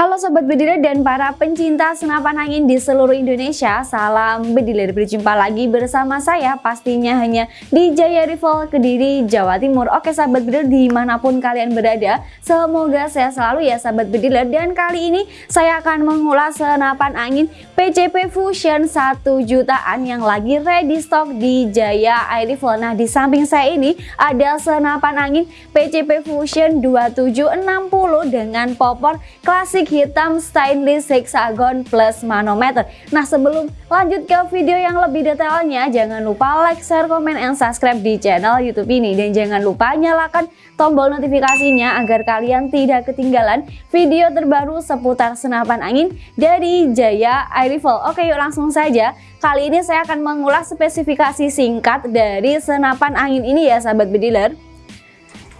How Sobat Bediler dan para pencinta senapan angin di seluruh Indonesia Salam Bediler, berjumpa lagi bersama saya pastinya hanya di Jaya Rival Kediri, Jawa Timur. Oke Sahabat Bediler di mana pun kalian berada Semoga saya selalu ya Sahabat Bediler Dan kali ini saya akan mengulas senapan angin PCP Fusion 1 jutaan yang lagi ready stock di Jaya Air Rifle Nah di samping saya ini ada senapan angin PCP Fusion 2760 dengan popor klasik hitam stainless hexagon plus manometer. Nah sebelum lanjut ke video yang lebih detailnya, jangan lupa like, share, komen, and subscribe di channel YouTube ini. Dan jangan lupa nyalakan tombol notifikasinya agar kalian tidak ketinggalan video terbaru seputar senapan angin dari Jaya Air Rifle. Oke yuk langsung saja. Kali ini saya akan mengulas spesifikasi singkat dari senapan angin ini ya sahabat bediler.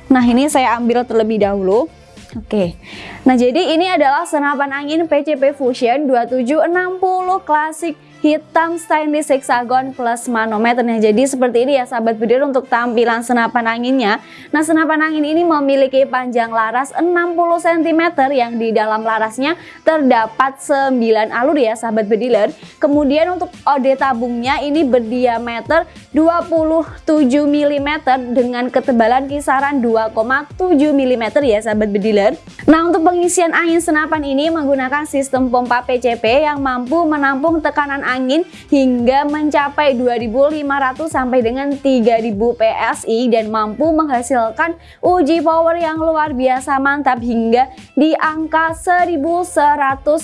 Nah ini saya ambil terlebih dahulu. Oke, nah jadi ini adalah senapan angin PCP Fusion 2760 klasik hitam stainless hexagon plus manometer. Nah jadi seperti ini ya sahabat bedir untuk tampilan senapan anginnya. Nah senapan angin ini memiliki panjang laras 60 cm yang di dalam larasnya terdapat 9 alur ya sahabat bediler kemudian untuk ode tabungnya ini berdiameter 27 mm dengan ketebalan kisaran 2,7 mm ya sahabat bediler nah untuk pengisian angin senapan ini menggunakan sistem pompa PCP yang mampu menampung tekanan angin hingga mencapai 2500 sampai dengan 3000 PSI dan mampu menghasilkan uji power yang luar biasa mantap hingga di angka 1100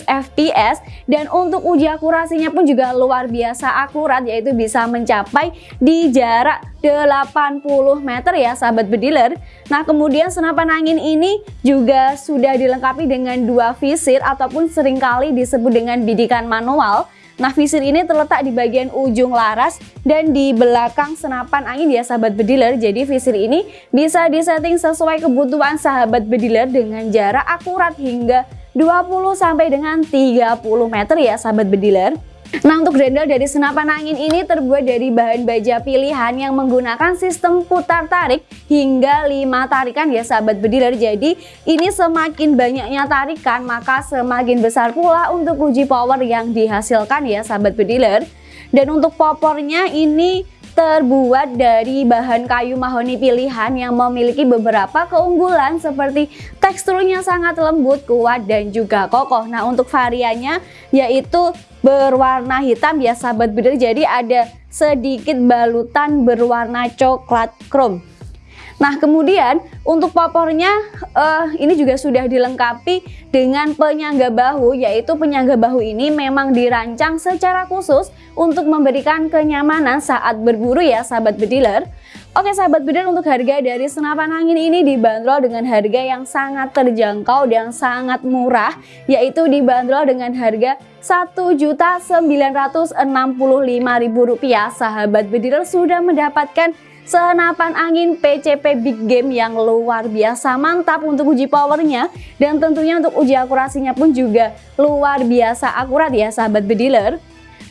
fps dan untuk uji akurasinya pun juga luar biasa akurat yaitu bisa mencapai di jarak 80 meter ya sahabat bediler. Nah kemudian senapan angin ini juga sudah dilengkapi dengan dua visir ataupun sering kali disebut dengan bidikan manual Nah visir ini terletak di bagian ujung laras dan di belakang senapan angin ya sahabat bediler. Jadi visir ini bisa disetting sesuai kebutuhan sahabat bediler dengan jarak akurat hingga 20 sampai dengan 30 meter ya sahabat bediler. Nah untuk grendel dari senapan angin ini terbuat dari bahan baja pilihan yang menggunakan sistem putar tarik hingga 5 tarikan ya sahabat bediler Jadi ini semakin banyaknya tarikan maka semakin besar pula untuk uji power yang dihasilkan ya sahabat bediler Dan untuk popornya ini terbuat dari bahan kayu mahoni pilihan yang memiliki beberapa keunggulan seperti teksturnya sangat lembut, kuat, dan juga kokoh. Nah untuk variannya yaitu berwarna hitam ya sahabat bider jadi ada sedikit balutan berwarna coklat chrome Nah kemudian untuk popornya uh, ini juga sudah dilengkapi dengan penyangga bahu yaitu penyangga bahu ini memang dirancang secara khusus untuk memberikan kenyamanan saat berburu ya sahabat bediler. Oke sahabat bediler untuk harga dari senapan angin ini dibanderol dengan harga yang sangat terjangkau dan sangat murah yaitu dibanderol dengan harga Rp1.965.000 sahabat bediler sudah mendapatkan senapan angin PCP Big Game yang luar biasa mantap untuk uji powernya. Dan tentunya untuk uji akurasinya pun juga luar biasa akurat ya sahabat bediler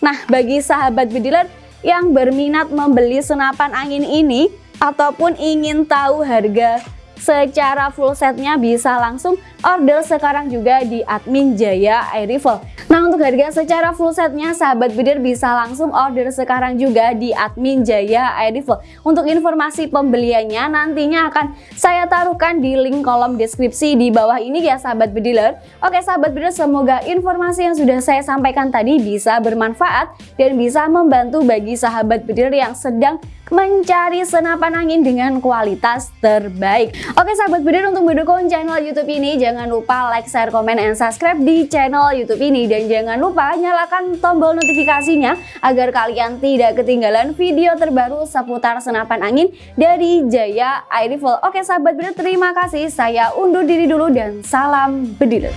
nah bagi sahabat bediler yang berminat membeli senapan angin ini ataupun ingin tahu harga secara full setnya bisa langsung order sekarang juga di admin Jaya Air Rifle Nah untuk harga secara full setnya sahabat bidir bisa langsung order sekarang juga di admin Jaya Rifle Untuk informasi pembeliannya nantinya akan saya taruhkan di link kolom deskripsi di bawah ini ya sahabat bediler Oke sahabat bediler semoga informasi yang sudah saya sampaikan tadi bisa bermanfaat dan bisa membantu bagi sahabat bediler yang sedang mencari senapan angin dengan kualitas terbaik. Oke sahabat bidir untuk mendukung channel YouTube ini jangan lupa like, share, komen, and subscribe di channel YouTube ini dan jangan lupa nyalakan tombol notifikasinya agar kalian tidak ketinggalan video terbaru seputar senapan angin dari Jaya Air Rifle. Oke sahabat bidir terima kasih saya undur diri dulu dan salam bediler.